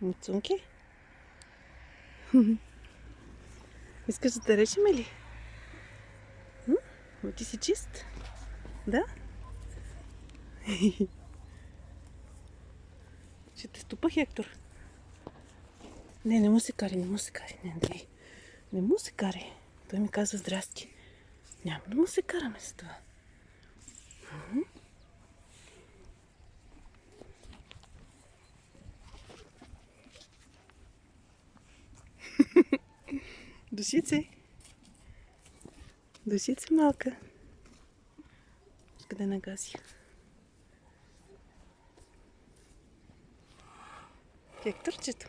Муцунки? Искаш да те речем ли? Но ти си чист? Да? Ще те стопа, Хектор. Не, не му се кари, не му се кари. Не, Андрей. Не му се кари. Той ми каза здрасти. Няма да му се караме с това. Душице. Душице малка. Къде нагаси? Хекторчето.